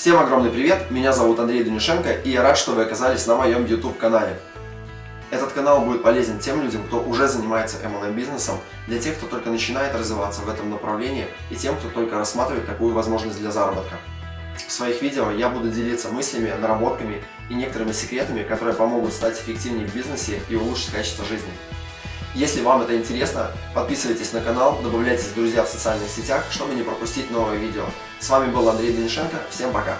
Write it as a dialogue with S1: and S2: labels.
S1: Всем огромный привет, меня зовут Андрей Данюшенко и я рад, что вы оказались на моем YouTube канале. Этот канал будет полезен тем людям, кто уже занимается MLM бизнесом, для тех, кто только начинает развиваться в этом направлении и тем, кто только рассматривает такую возможность для заработка. В своих видео я буду делиться мыслями, наработками и некоторыми секретами, которые помогут стать эффективнее в бизнесе и улучшить качество жизни. Если вам это интересно, подписывайтесь на канал, добавляйтесь в друзья в социальных сетях, чтобы не пропустить новые видео. С вами был Андрей Денишенко, всем пока!